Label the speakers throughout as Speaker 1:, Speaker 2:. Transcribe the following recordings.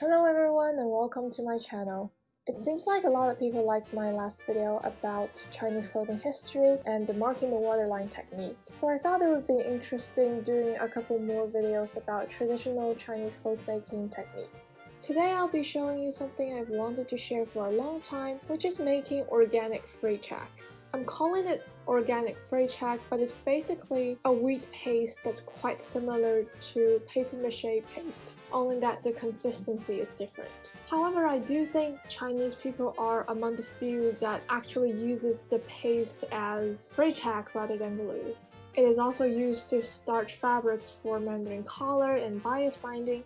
Speaker 1: Hello everyone and welcome to my channel. It seems like a lot of people liked my last video about Chinese clothing history and the marking the waterline technique, so I thought it would be interesting doing a couple more videos about traditional Chinese clothmaking technique. Today I'll be showing you something I've wanted to share for a long time, which is making organic fray check. I'm calling it organic fray check, but it's basically a wheat paste that's quite similar to paper mache paste, only that the consistency is different. However, I do think Chinese people are among the few that actually uses the paste as fray check rather than glue. It is also used to starch fabrics for Mandarin collar and bias binding,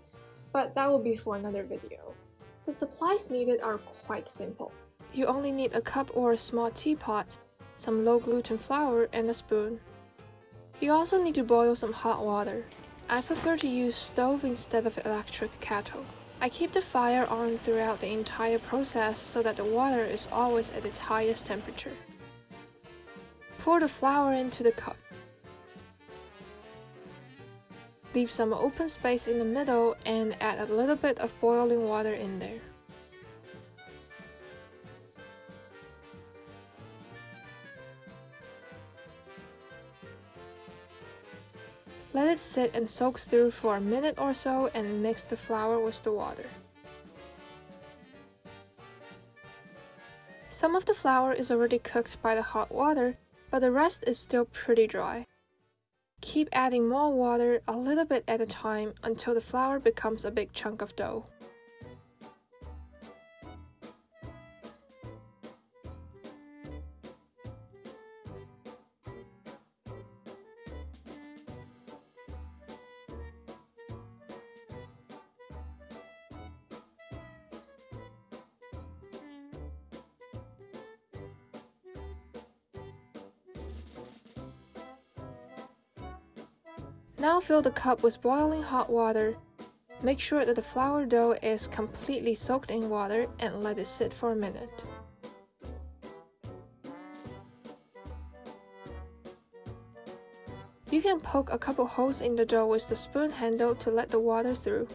Speaker 1: but that will be for another video. The supplies needed are quite simple.
Speaker 2: You only need a cup or a small teapot, some low gluten flour, and a spoon. You also need to boil some hot water. I prefer to use stove instead of electric kettle. I keep the fire on throughout the entire process so that the water is always at its highest temperature. Pour the flour into the cup. Leave some open space in the middle and add a little bit of boiling water in there. Let it sit and soak through for a minute or so and mix the flour with the water. Some of the flour is already cooked by the hot water, but the rest is still pretty dry. Keep adding more water a little bit at a time until the flour becomes a big chunk of dough. Now fill the cup with boiling hot water. Make sure that the flour dough is completely soaked in water and let it sit for a minute. You can poke a couple holes in the dough with the spoon handle to let the water through.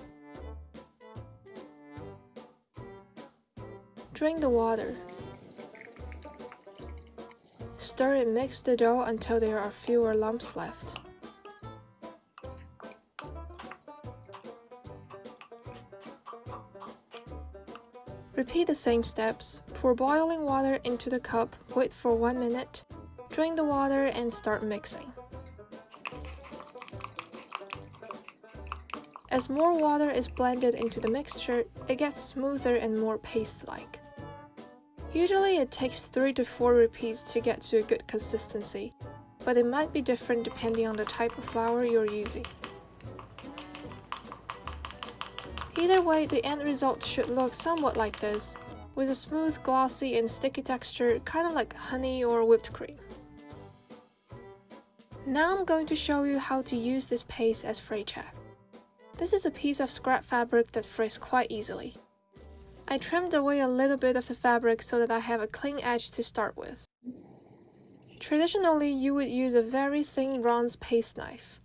Speaker 2: Drain the water. Stir and mix the dough until there are fewer lumps left. Repeat the same steps. Pour boiling water into the cup, wait for 1 minute, drain the water and start mixing. As more water is blended into the mixture, it gets smoother and more paste-like. Usually it takes 3 to 4 repeats to get to a good consistency, but it might be different depending on the type of flour you're using. Either way, the end result should look somewhat like this, with a smooth, glossy, and sticky texture, kinda like honey or whipped cream. Now I'm going to show you how to use this paste as fray check. This is a piece of scrap fabric that frays quite easily. I trimmed away a little bit of the fabric so that I have a clean edge to start with. Traditionally, you would use a very thin bronze paste knife.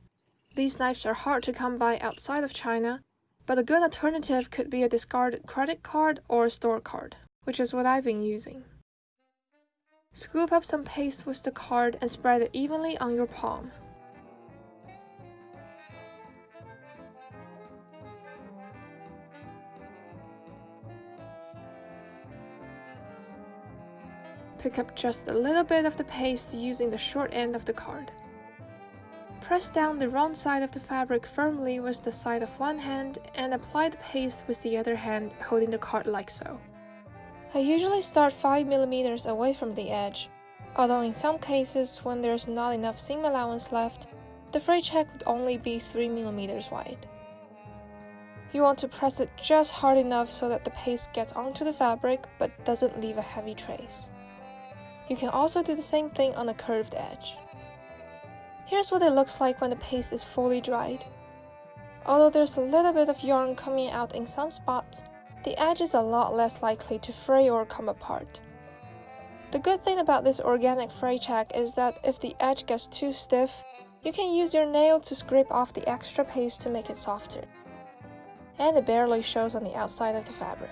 Speaker 2: These knives are hard to come by outside of China, but a good alternative could be a discarded credit card or a store card, which is what I've been using. Scoop up some paste with the card and spread it evenly on your palm. Pick up just a little bit of the paste using the short end of the card. Press down the wrong side of the fabric firmly with the side of one hand and apply the paste with the other hand, holding the card like so. I usually start 5mm away from the edge, although in some cases when there's not enough seam allowance left, the fray check would only be 3mm wide. You want to press it just hard enough so that the paste gets onto the fabric but doesn't leave a heavy trace. You can also do the same thing on a curved edge. Here's what it looks like when the paste is fully dried. Although there's a little bit of yarn coming out in some spots, the edge is a lot less likely to fray or come apart. The good thing about this organic fray check is that if the edge gets too stiff, you can use your nail to scrape off the extra paste to make it softer. and it barely shows on the outside of the fabric.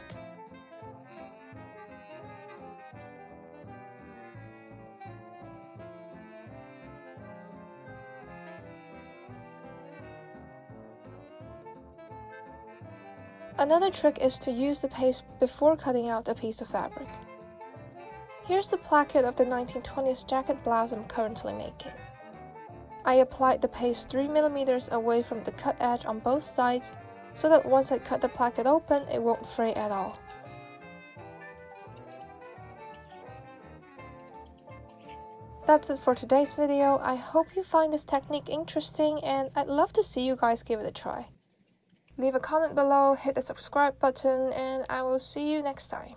Speaker 2: Another trick is to use the paste before cutting out a piece of fabric. Here's the placket of the 1920s jacket blouse I'm currently making. I applied the paste 3mm away from the cut edge on both sides so that once I cut the placket open, it won't fray at all. That's it for today's video. I hope you find this technique interesting and I'd love to see you guys give it a try. Leave a comment below, hit the subscribe button, and I will see you next time.